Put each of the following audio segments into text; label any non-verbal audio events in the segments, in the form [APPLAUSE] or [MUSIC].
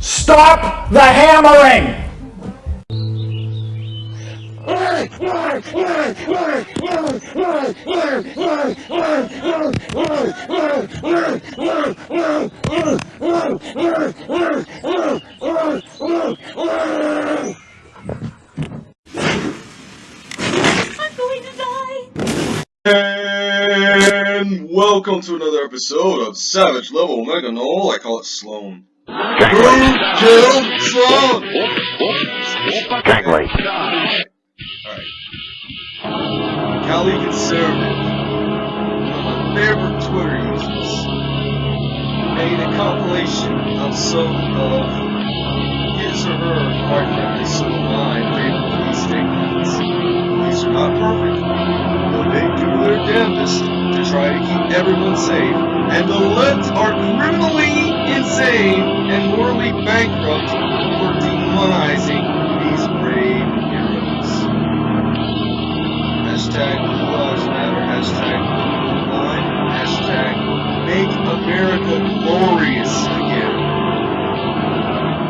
Stop the hammering! I'm going to die. And welcome to another episode of Savage Level Mega Null. I call it Sloan. Who killed Sloan? Gangway. Alright. Cali Conservative, one of my favorite Twitter users, made a compilation of some of his or her, quite frankly, some of my favorite police statements. Police are not perfect, but they do their to try to keep everyone safe, and the left are criminally insane and morally bankrupt for demonizing these brave heroes. Hashtag Blue Lives Matter, hashtag Line, hashtag Make America Glorious again.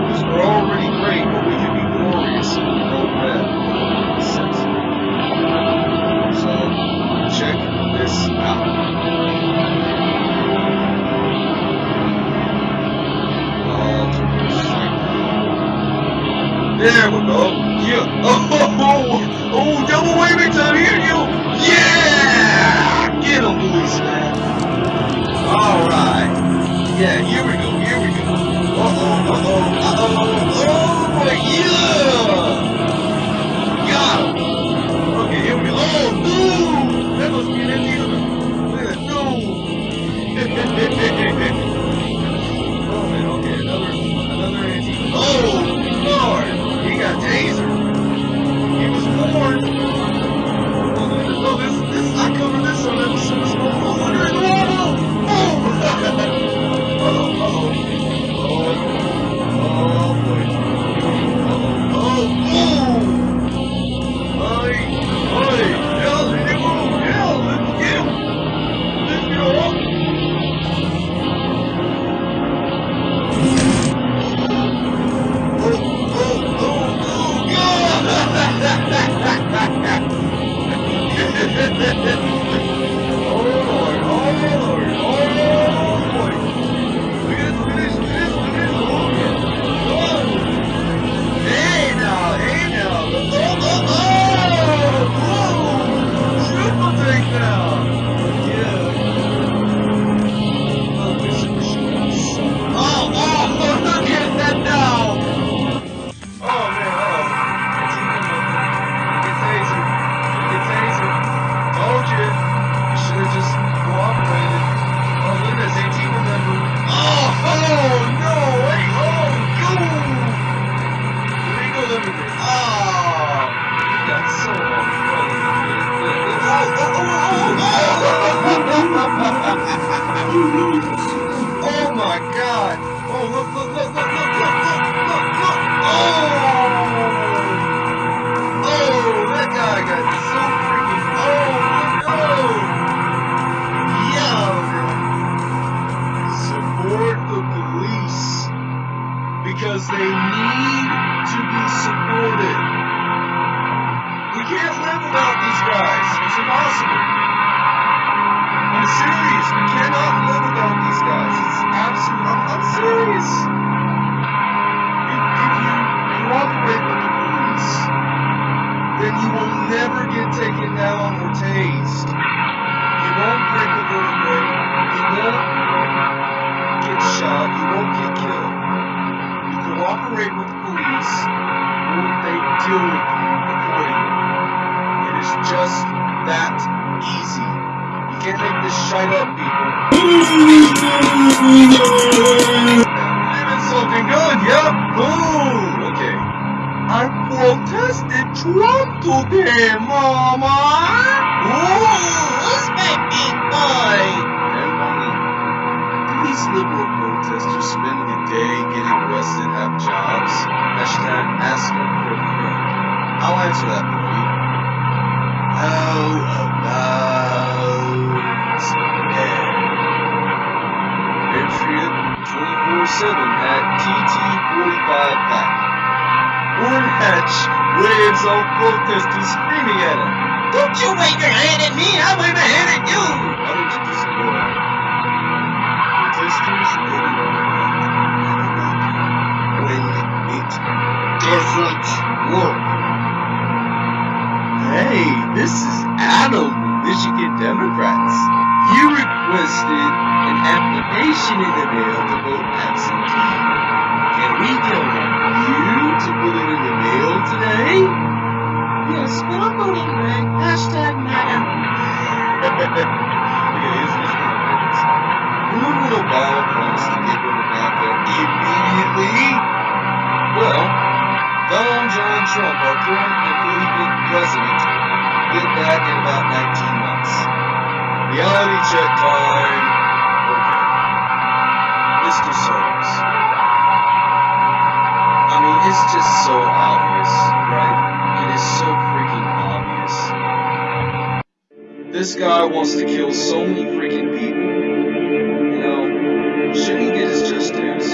Because we're already great, but we can be glorious in no red. So, check this. There we go. Yeah. [LAUGHS] Oh, oh, oh, double waving time because they need to be supported. We can't live without these guys. It's impossible. I'm serious. We cannot live without these guys. It's absolute. I'm, I'm serious. If, if you cooperate with the police, then you will never get taken down or tased. That easy. You can't make this shit up, people. Living something good, yeah? Boom! Okay. I protested Trump today, Mama! Ooh, what's that big boy? Do these liberal protesters spend the day getting arrested, have jobs? Hashtag ask a friend. I'll answer that for you. How 24-7 at TT45 Pack. Orrin Hatch waves screaming at him. Don't you wave your hand at me, I wave my hand at you! Just when it doesn't work. Hey, this is Adam Michigan Democrats. You requested an application in the mail to vote absentee. Can we count on you to put it in the mail today? Yes, but I'm voting red. Hashtag MAGA. okay, here's this one. Remember when Obama promised to get rid of NAFTA immediately? Well, Donald John Trump, our current and believing president, did that in about 19 months. Reality check time. Okay. Mr. Soros. I mean, it's just so obvious, right? It is so freaking obvious. This guy wants to kill so many freaking people. You know, shouldn't he get his just dues?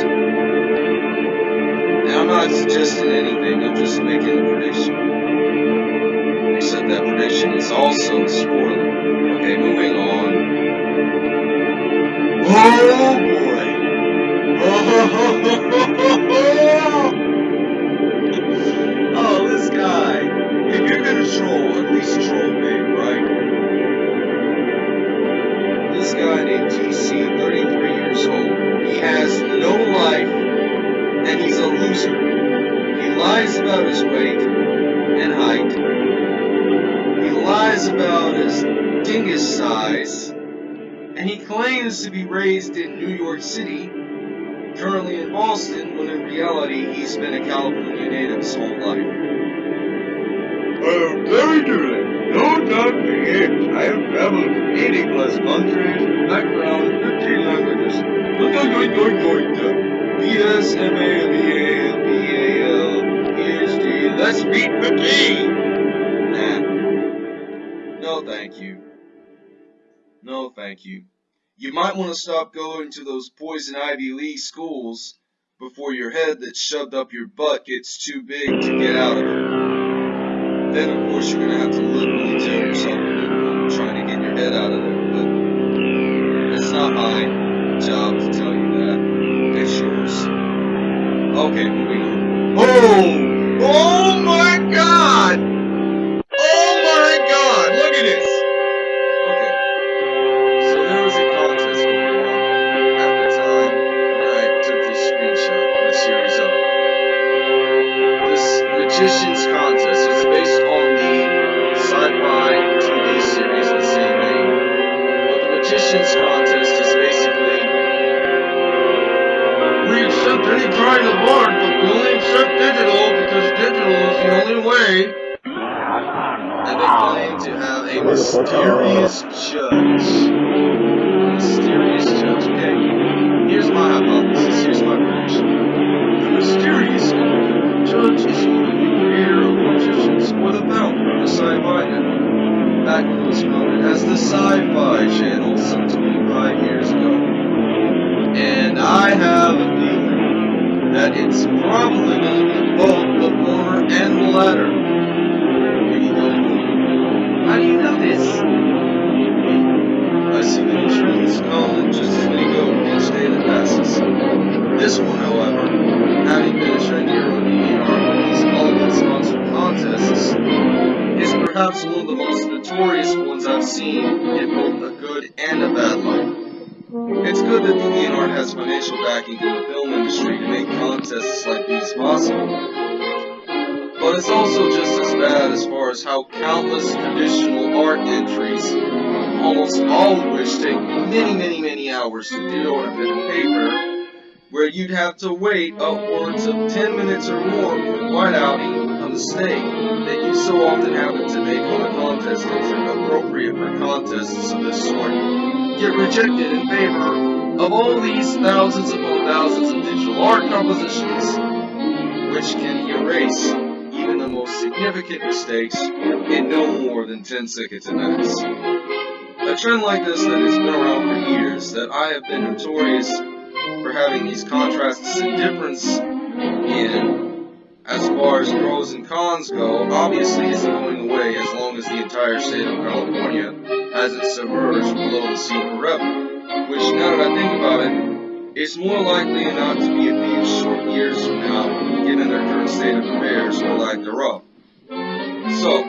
And I'm not suggesting anything, I'm just making a prediction. Is also spoiler. Okay, moving on. Claims to be raised in New York City, currently in Boston, when in reality he's been a California native his whole life. I am very direct. No doubt me it. I have traveled 80 plus countries, background, 15 languages. Look BS, MA, BA, BAL, PhD. Let's meet the T! Nah. No, thank you. No, thank you. You might want to stop going to those poison Ivy League schools before your head that's shoved up your butt gets too big to get out of it. Then, of course, you're going to have to literally tear yourself one trying to get your head out of there. But it's not my job to tell you that. It's yours. Okay, moving on. Oh! Oh my the Sci-Fi Channel some 25 years ago. And I have a feeling that it's probably good that DeviantArt has financial backing from the film industry to make contests like these possible. But it's also just as bad as far as how countless traditional art entries, almost all of which take many, many, many hours to do on a bit of paper, where you'd have to wait upwards of 10 minutes or more for whiteouting a mistake that you so often happen to make on a contest entry appropriate for contests of this sort get rejected in favor of all these thousands upon thousands of digital art compositions, which can erase even the most significant mistakes in no more than 10 seconds at max. A trend like this that has been around for years, that I have been notorious for having these contrasts and difference in as far as pros and cons go, obviously isn't going away as long as the entire state of California hasn't submerged below the sea forever. Which, now that I think about it, is more likely not to be a few short years from now, given their current state of affairs or lack thereof. So,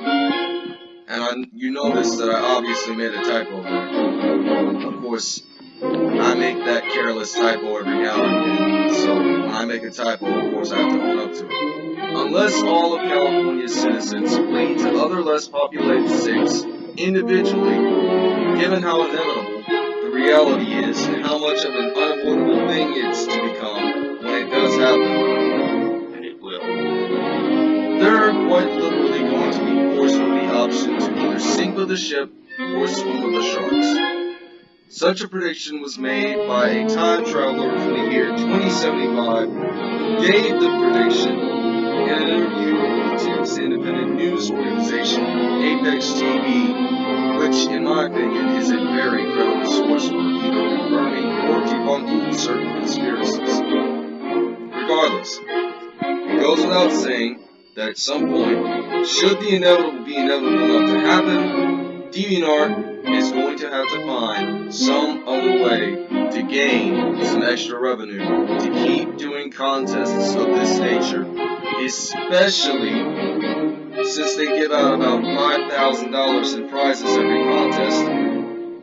and I, you notice that I obviously made a typo there. Of course, I make that careless typo every now and then, so when I make a typo, of course I have to own up to it. Unless all of California's citizens flee to other less populated states individually, given how inevitable the reality is and how much of an unavoidable thing it's to become when it does happen, and it will, there are quite literally going to be forced with the option to either sink with the ship or swim with the sharks. Such a prediction was made by a time traveler from the year 2075 who gave the prediction interview with YouTube's independent news organization, Apex TV, which, in my opinion, is a very credible source for either confirming or debunking certain conspiracies. Regardless, it goes without saying that at some point, should the inevitable be inevitable enough to happen, DeviantArt is going to have to find some other way to gain some extra revenue to keep doing contests of this nature, especially since they give out about $5,000 in prizes every contest,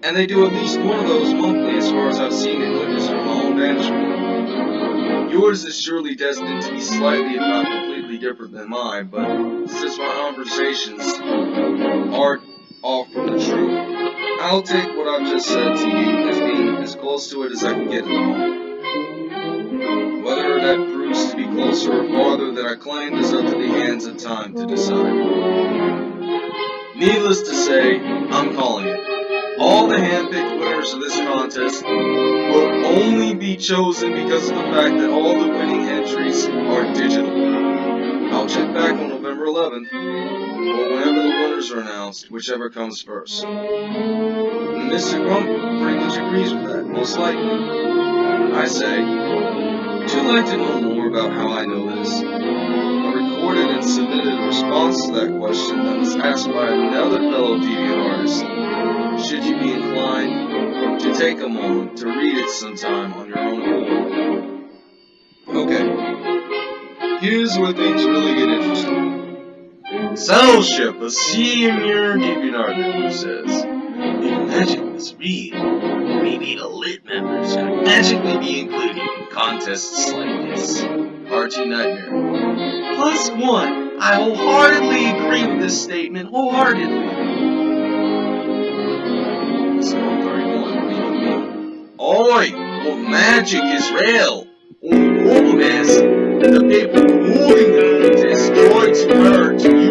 and they do at least one of those monthly as far as I've seen and witnessed from my own vantage. Yours is surely destined to be slightly, if not completely different than mine, but since my conversations aren't all from the truth, I'll take what I've just said to you as being as close to it as I can get. Whether that proves to be closer or farther than I claimed is up to the hands of time to decide. Needless to say, I'm calling it. All the handpicked winners of this contest will only be chosen because of the fact that all the winning entries are digital. I'll check back on November 11th, or whenever the winners are announced, whichever comes first. Mr. Grump pretty much agrees with that, most likely. I say, would you like to know about how I know this? I recorded and submitted a response to that question that was asked by another fellow deviant artist. Should you be inclined to take a moment to read it sometime on your own accord? Okay. Here's where things really get interesting. Fellowship, a senior DeviantArt member says, Imagine this read. Maybe the lit members could magically be included in contests like this. RT Nightmare. Plus one. I wholeheartedly agree with this statement. Wholeheartedly. Storm 31. Oi! What magic is real? Only problem is, the people holding the contest tried to hurt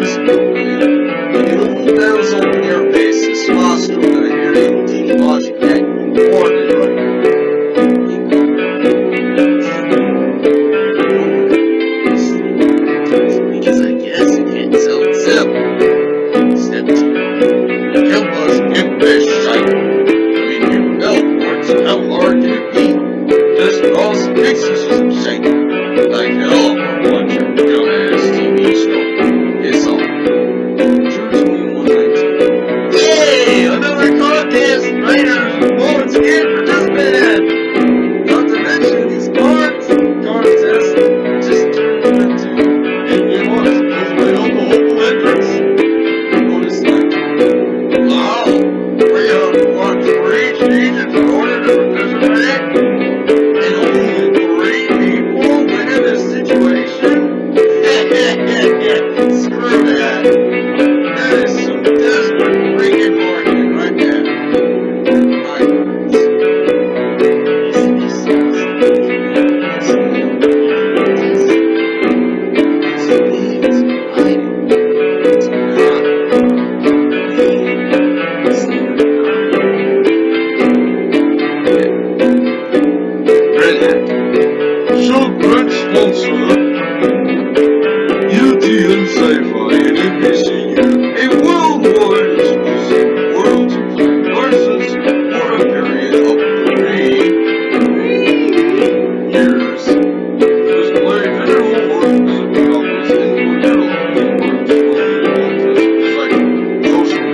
жизнь.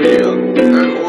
jail.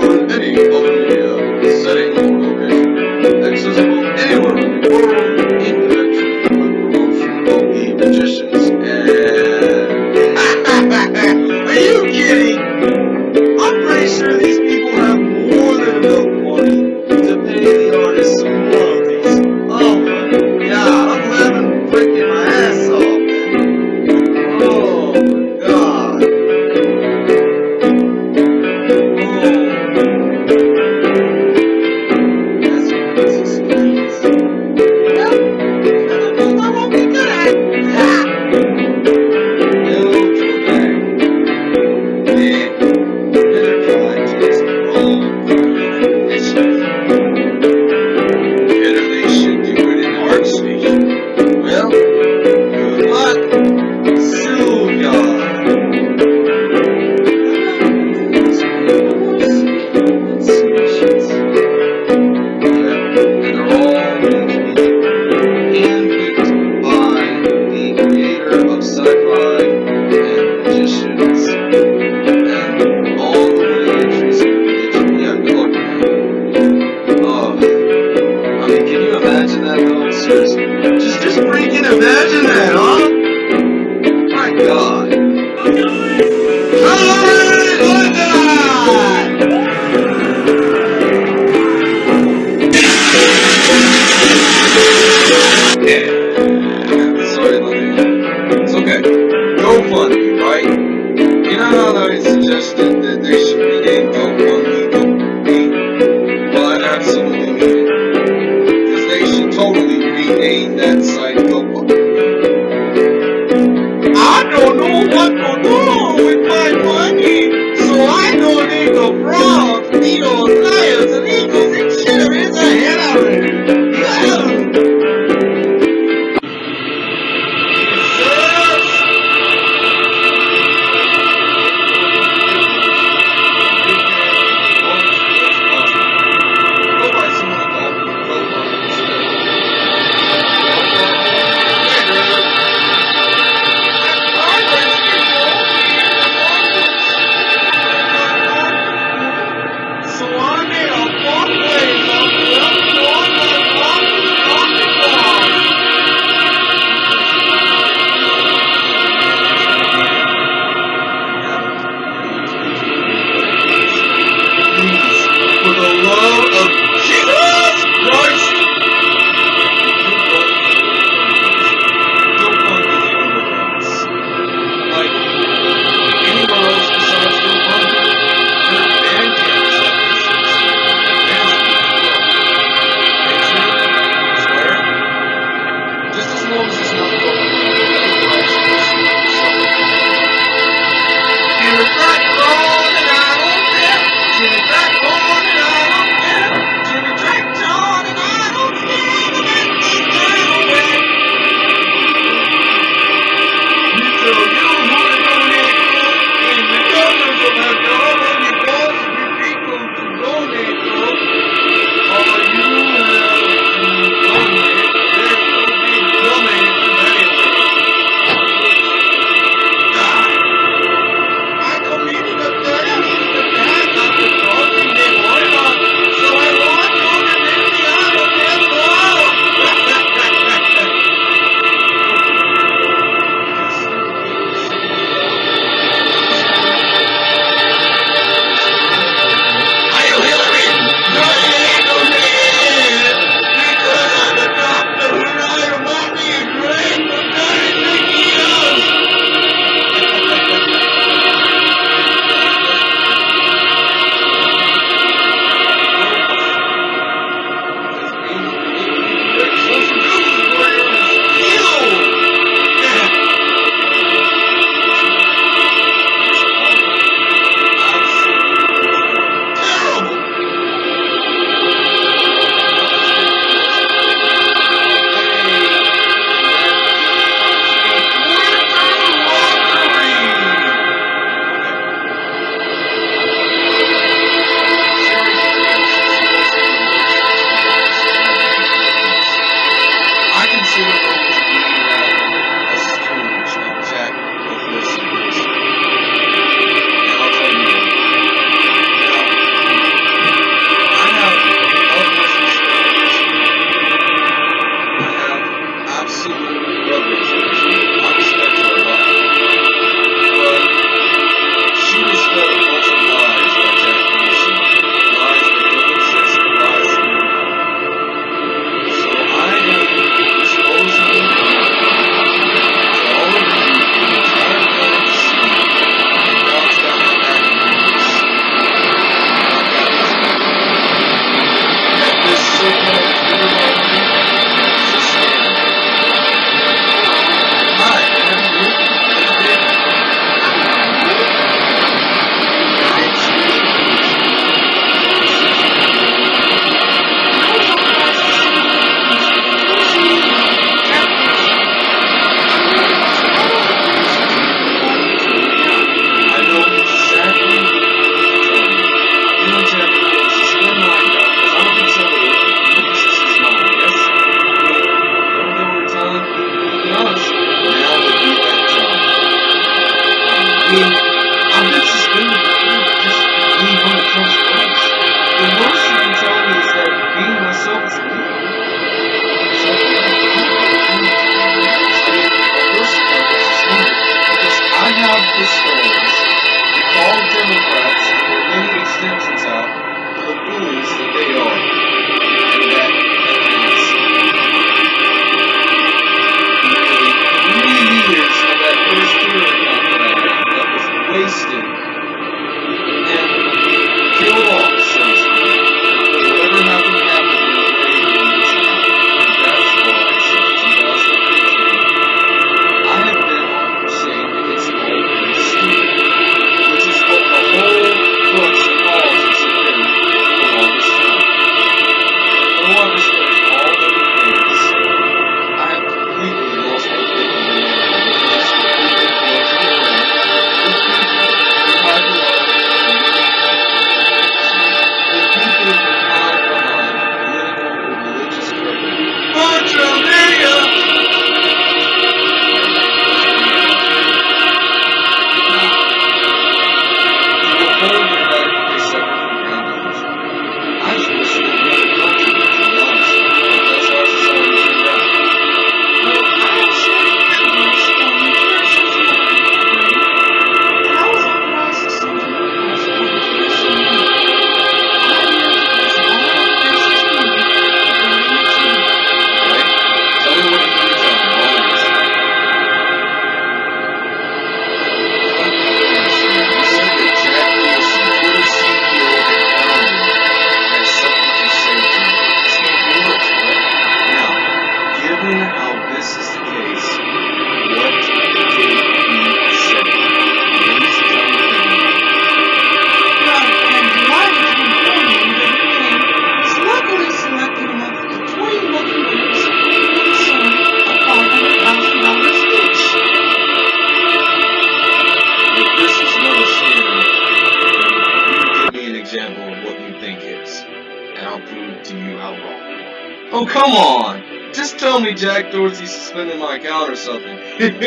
Prove to you how wrong you are. Oh, come on! Just tell me Jack Dorsey suspended my account or something. [LAUGHS] this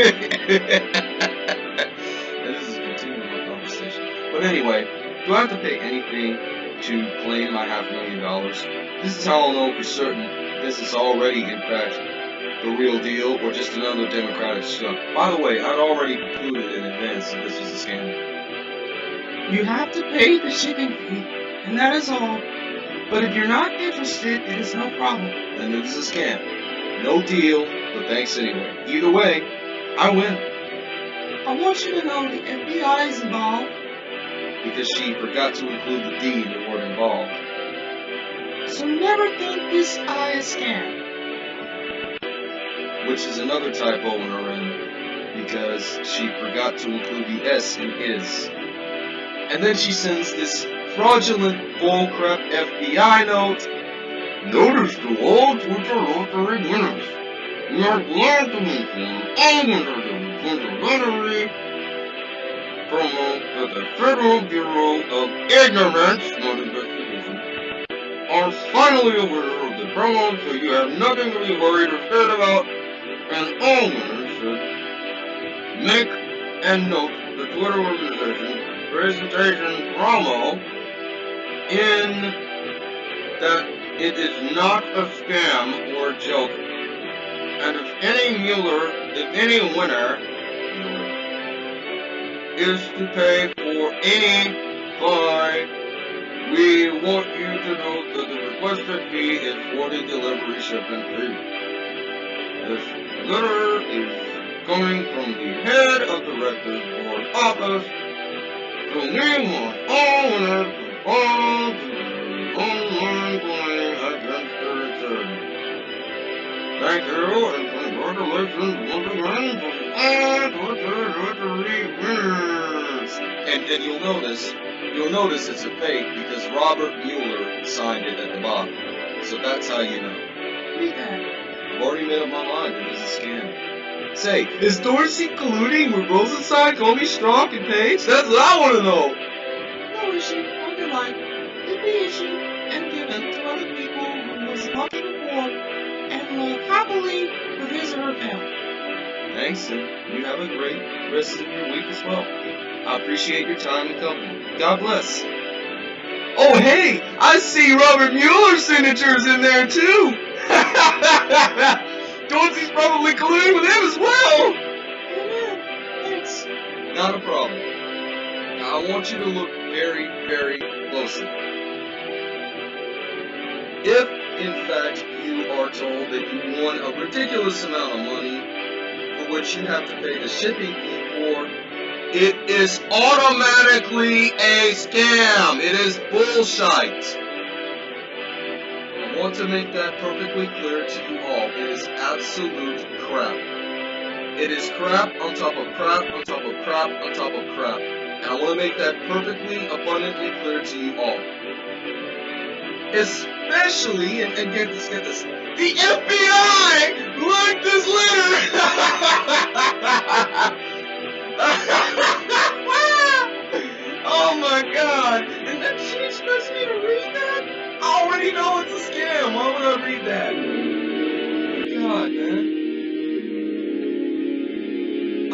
is continuing our conversation. But anyway, do I have to pay anything to claim my half million dollars? This is how I'll know for certain this is already, in fact, the real deal or just another Democratic stunt. By the way, I'd already concluded in advance that this was a scam. You have to pay the shipping fee, and that is all. But if you're not interested, it is no problem. Then it was a scam. No deal, but thanks anyway. Either way, I win I want you to know the FBI is involved. because she forgot to include the D in the word involved. So never think this I is scam. which is another typo in her end because she forgot to include the S in his. And then she sends this fraudulent bullcrap FBI notes. Notice to all Twitter lottery winners. We are glad to inform all winners of the lottery promo that the Federal Bureau of Ignorance, not investigation, are finally aware of the promo, so you have nothing to be worried or scared about and all winners should make and note the Twitter organization presentation promo in that it is not a scam or a joke. And if any Mueller, if any winner is to pay for any fine, we want you to know that the requested fee is for the delivery shipping fee. This letter is coming from the head of the Rector's Board office. So we want all winners Oh, to follow the online claim against the. Thank you and congratulations once again to all Twitter lottery winners. And, then you'll notice, you'll notice it's a fake because Robert Mueller signed it at the bottom. So that's how you know. Read that. I've already made up my mind that it's a scam. Say, is Dorsey colluding with Rosenstein, Comey, Strzok, and Page? That's what I want to know. No issue under life issued and given to other people who was lucky before and live happily with his or her family. Thanks, and you have a great rest of your week as well. I appreciate your time and company. God bless. Oh, hey, I see Robert Mueller's signatures in there too. [LAUGHS] Dorsey's probably colluding with him as well. Amen. Thanks. Not a problem. Now, I want you to look very, very closely. If, in fact, you are told that you won a ridiculous amount of money for which you have to pay the shipping fee for, it is automatically a scam. It is bullshit. I want to make that perfectly clear to you all. It is absolute crap. It is crap on top of crap on top of crap on top of crap. And I want to make that perfectly abundantly clear to you all. Especially, and, and get this, get this, the FBI liked this letter! [LAUGHS] oh my god! And then she expects me to read that? I already know it's a scam. Why would I read that? God, man.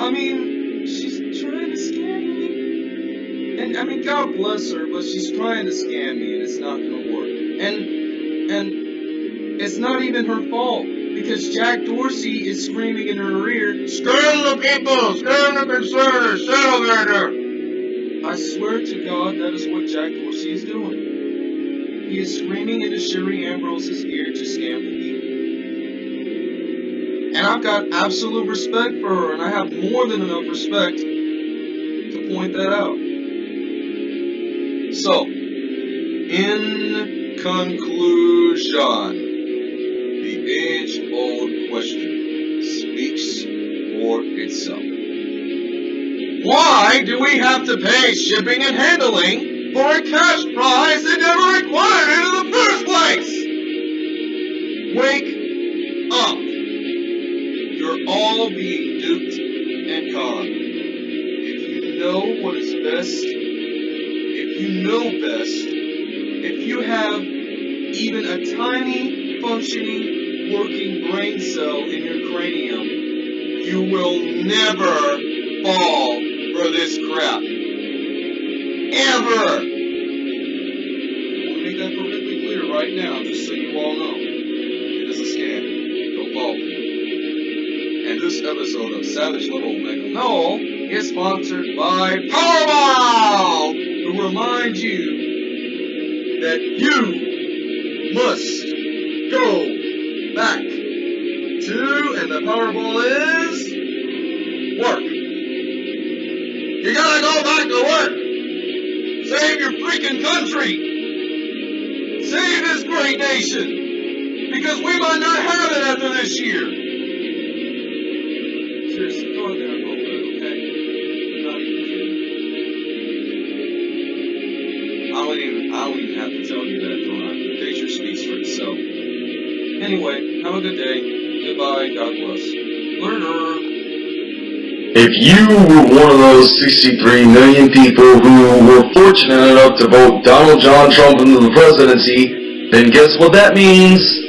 I mean, she's trying to scam me. And I mean, God bless her, but she's trying to scam me, and it's not gonna work. And and it's not even her fault because Jack Dorsey is screaming in her ear, "Scam the people! Scam the concerners! Celebrator!" I swear to God, that is what Jack Dorsey is doing. He is screaming into Sherry Ambrose's ear to scam the people. And I've got absolute respect for her, and I have more than enough respect to point that out. So, in conclusion, the age old question speaks for itself. Why do we have to pay shipping and handling for a cash prize that never required it in the first place? Wake up. You're all being duped and conned. If you know what is best, if you know best, if you have even a tiny functioning working brain cell in your cranium, you will never fall for this crap. Ever! To make that perfectly clear right now, just so you all know. It is a scam. Don't fall for it. And this episode of Savage Level Mega Null is sponsored by Powerball, who remind you that you must go back to, and the Powerball is work. You gotta go back to work. Save your freaking country. Save this great nation. Because we might not have it after this year. Seriously, go in there don't even, I even have to tell you that, I? The picture speaks for itself. Anyway, have a good day. Goodbye. God bless. Learner. If you were one of those 63 million people who were fortunate enough to vote Donald John Trump into the presidency, then guess what that means?